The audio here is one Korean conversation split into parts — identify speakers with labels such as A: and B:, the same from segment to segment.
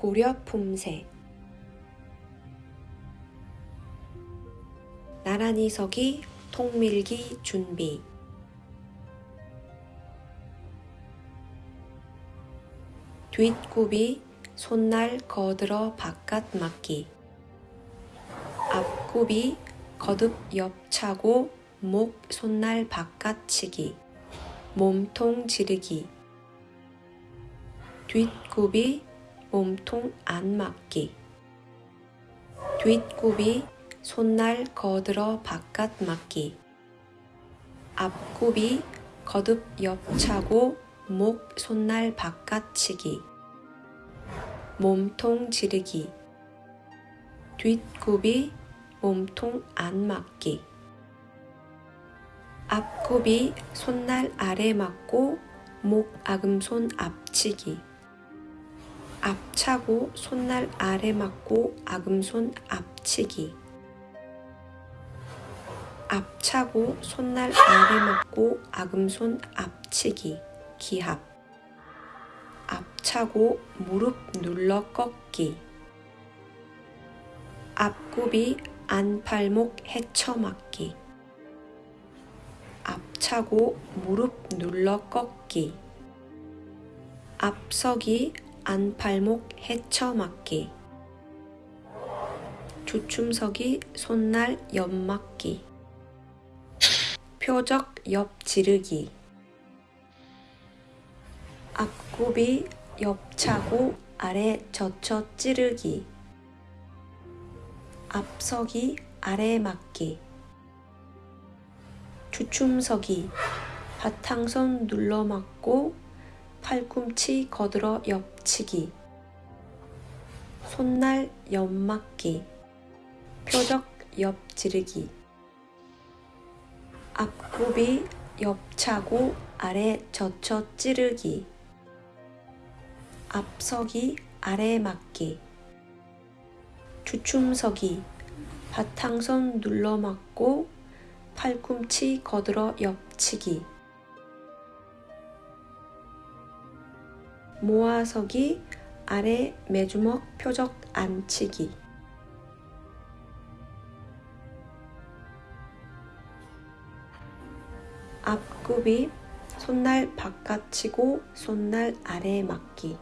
A: 고려 품새. 나란히 서기 통밀기 준비. 뒷굽이 손날 거들어 바깥 맞기. 앞굽이 거듭 옆차고 목 손날 바깥 치기. 몸통 지르기. 뒷굽이 몸통 안 맞기. 뒷굽이 손날 거들어 바깥 맞기. 앞굽이 거듭 옆차고 목 손날 바깥 치기. 몸통 지르기. 뒷굽이 몸통 안 맞기. 앞굽이 손날 아래 맞고 목 아금손 앞치기 앞차고 손날 아래 맞고 아금손 앞치기. 앞차고 손날 아래 맞고 아금손 앞치기. 기합. 앞차고 무릎 눌러 꺾기. 앞굽이 안팔목 헤쳐맞기. 앞차고 무릎 눌러 꺾기. 앞서기 안팔목 헤쳐맞기. 주춤서기 손날 옆맞기. 표적 옆 지르기. 앞굽이 옆차고 아래 젖혀 찌르기. 앞서기 아래 맞기. 주춤서기 바탕선 눌러 맞고 팔꿈치 거들어 옆치기. 손날 옆맞기. 표적 옆 지르기. 앞굽이 옆차고 아래 젖혀 찌르기. 앞서기 아래 맞기. 주춤서기. 바탕선 눌러 맞고 팔꿈치 거들어 옆치기 모아서기 아래 매주먹 표적 안치기. 앞굽이 손날 바깥 치고 손날 아래 맞기.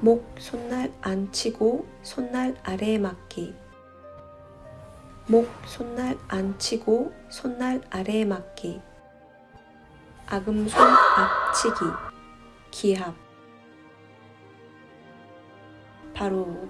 A: 목 손날 안 치고 손날 아래 맞기. 목 손날 안 치고 손날 아래 맞기. 아금손 앞치기 기합 바로